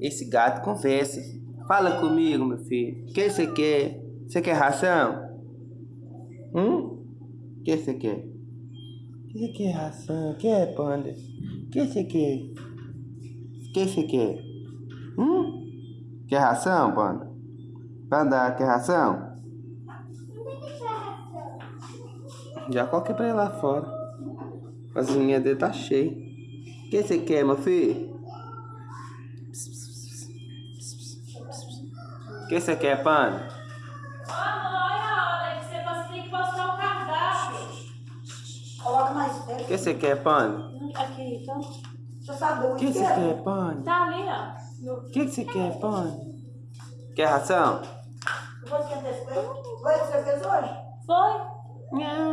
Esse gato conversa. Fala comigo, meu filho. O que você quer? Você quer ração? Hum? O que você quer? O que você quer ração? Quer, panda? O que você quer? O que você quer? Hum? Quer ração, panda? Panda, quer ração? Já coloquei pra ele lá fora. A zinha dele tá cheia. O que você quer, meu filho? O que você quer, panda? Olha, você tem que mostrar o cardápio. Coloca mais O perto. que você quer, panda? Aqui, então. Deixa eu saber O que você quer, panda? Tá ali, ó. No... O que você quer, panda? Quer ração? Você quer ter Foi o que você fez hoje? Foi? Não.